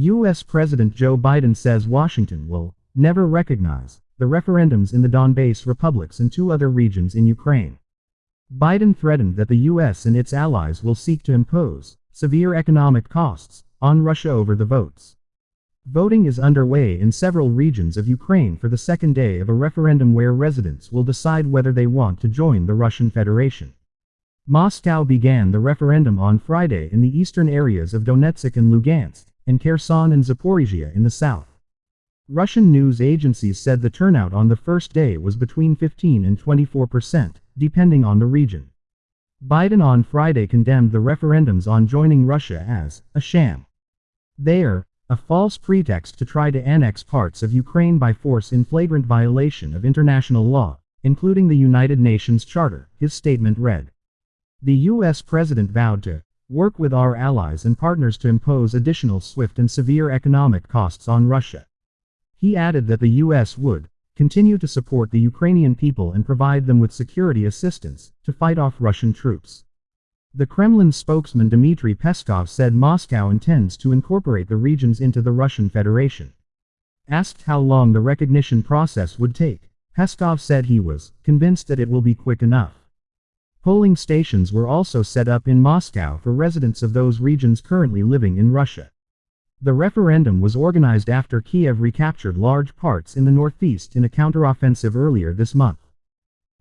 U.S. President Joe Biden says Washington will never recognize the referendums in the Donbass republics and two other regions in Ukraine. Biden threatened that the U.S. and its allies will seek to impose severe economic costs on Russia over the votes. Voting is underway in several regions of Ukraine for the second day of a referendum where residents will decide whether they want to join the Russian Federation. Moscow began the referendum on Friday in the eastern areas of Donetsk and Lugansk, and Kherson and Zaporizhia in the south. Russian news agencies said the turnout on the first day was between 15 and 24 percent, depending on the region. Biden on Friday condemned the referendums on joining Russia as a sham. They are a false pretext to try to annex parts of Ukraine by force in flagrant violation of international law, including the United Nations Charter, his statement read. The U.S. president vowed to work with our allies and partners to impose additional swift and severe economic costs on Russia. He added that the U.S. would continue to support the Ukrainian people and provide them with security assistance to fight off Russian troops. The Kremlin spokesman Dmitry Peskov said Moscow intends to incorporate the regions into the Russian Federation. Asked how long the recognition process would take, Peskov said he was convinced that it will be quick enough. Polling stations were also set up in Moscow for residents of those regions currently living in Russia. The referendum was organized after Kiev recaptured large parts in the northeast in a counteroffensive earlier this month.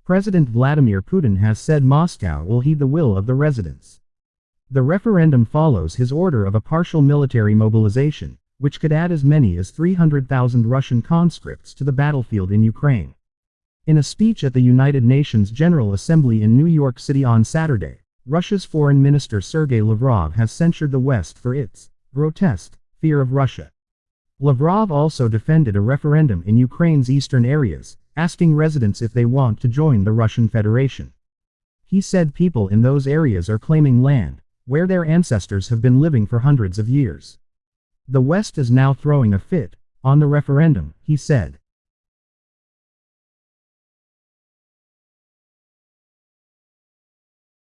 President Vladimir Putin has said Moscow will heed the will of the residents. The referendum follows his order of a partial military mobilization, which could add as many as 300,000 Russian conscripts to the battlefield in Ukraine. In a speech at the United Nations General Assembly in New York City on Saturday, Russia's Foreign Minister Sergei Lavrov has censured the West for its grotesque fear of Russia. Lavrov also defended a referendum in Ukraine's eastern areas, asking residents if they want to join the Russian Federation. He said people in those areas are claiming land, where their ancestors have been living for hundreds of years. The West is now throwing a fit, on the referendum, he said.